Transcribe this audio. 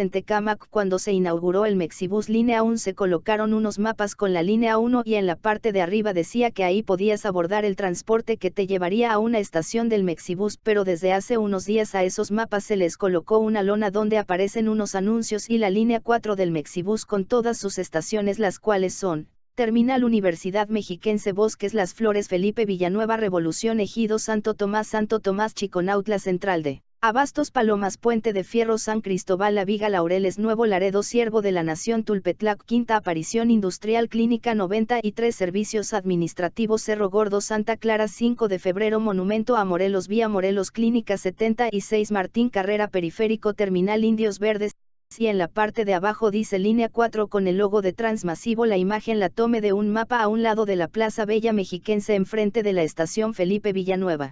En Tecámac cuando se inauguró el Mexibus Línea 1 se colocaron unos mapas con la línea 1 y en la parte de arriba decía que ahí podías abordar el transporte que te llevaría a una estación del Mexibus pero desde hace unos días a esos mapas se les colocó una lona donde aparecen unos anuncios y la línea 4 del Mexibus con todas sus estaciones las cuales son, Terminal Universidad Mexiquense Bosques Las Flores Felipe Villanueva Revolución Ejido Santo Tomás Santo Tomás Chiconautla Central de Abastos Palomas Puente de Fierro San Cristóbal La Viga Laureles Nuevo Laredo Siervo de la Nación Tulpetlac Quinta Aparición Industrial Clínica 93 Servicios Administrativos Cerro Gordo Santa Clara 5 de Febrero Monumento a Morelos Vía Morelos Clínica 76 Martín Carrera Periférico Terminal Indios Verdes y en la parte de abajo dice línea 4 con el logo de Transmasivo la imagen la tome de un mapa a un lado de la Plaza Bella Mexiquense enfrente de la estación Felipe Villanueva.